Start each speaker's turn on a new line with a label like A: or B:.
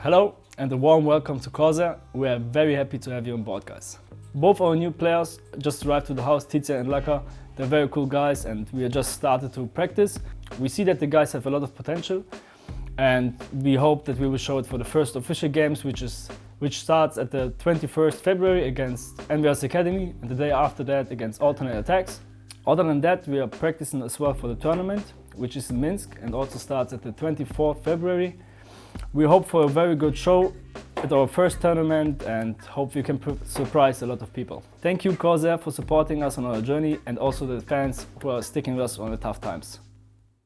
A: Hello and a warm welcome to Corsair. We are very happy to have you on board guys. Both our new players just arrived to the house, Tizia and Laka. They're very cool guys and we just started to practice. We see that the guys have a lot of potential and we hope that we will show it for the first official games which is which starts at the 21st February against NVS Academy and the day after that against Alternate aTTaX. Other than that, we are practicing as well for the tournament, which is in Minsk and also starts at the 24th February we hope for a very good show at our first tournament and hope we can surprise a lot of people. Thank you Corsair for supporting us on our journey and also the fans who are sticking with us on the tough times.